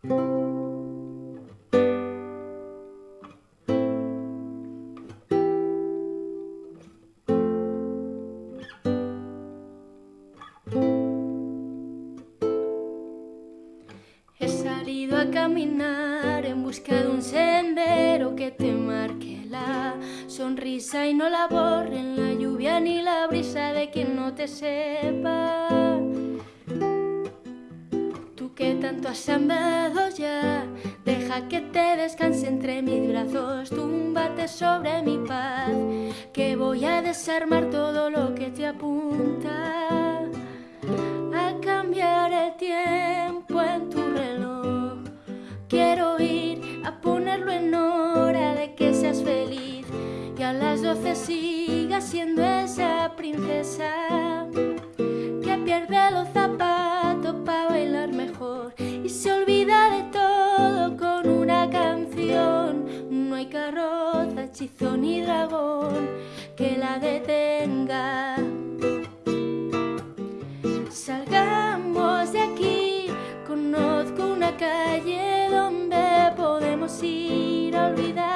He salido a caminar en busca de un sendero que te marque la sonrisa y no la borre en la lluvia ni la brisa de quien no te sepa. Tanto has andado ya, deja que te descanse entre mis brazos, túmbate sobre mi paz, que voy a desarmar todo lo que te apunta a cambiar el tiempo en tu reloj. Quiero ir a ponerlo en hora de que seas feliz y a las doce sigas siendo esa princesa ni dragón que la detenga. Salgamos de aquí, conozco una calle donde podemos ir a olvidar,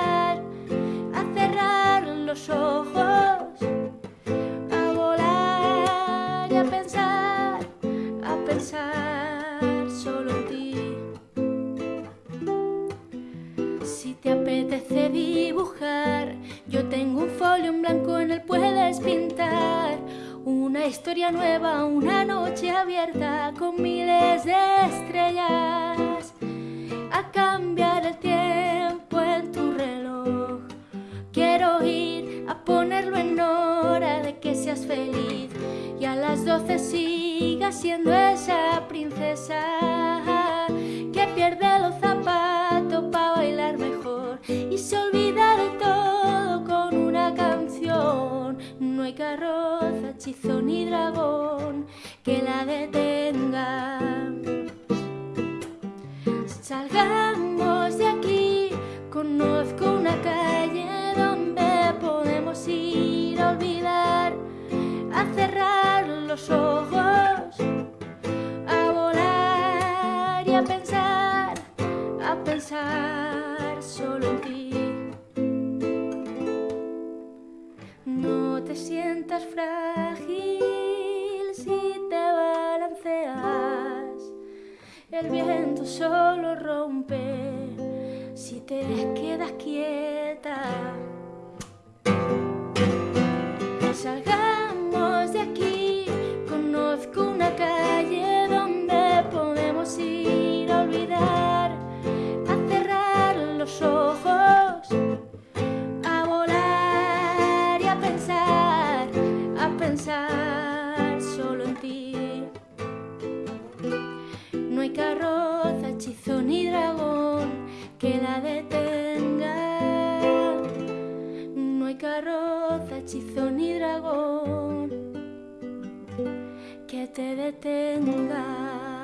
tengo un folio en blanco en el puedes pintar. Una historia nueva, una noche abierta con miles de estrellas. A cambiar el tiempo en tu reloj. Quiero ir a ponerlo en hora de que seas feliz y a las doce sigas siendo esa princesa ni dragón que la detenga. Salgamos de aquí, conozco una calle donde podemos ir a olvidar, a cerrar los ojos, a volar y a pensar, a pensar solo en ti. No te sientas frágil El viento solo rompe si te quedas quieta. Salgamos de aquí, conozco una calle donde podemos ir a olvidar, a cerrar los ojos, a volar y a pensar, a pensar Hay carroza, hechizo ni dragón que la detenga. No hay carroza, hechizo ni dragón que te detenga.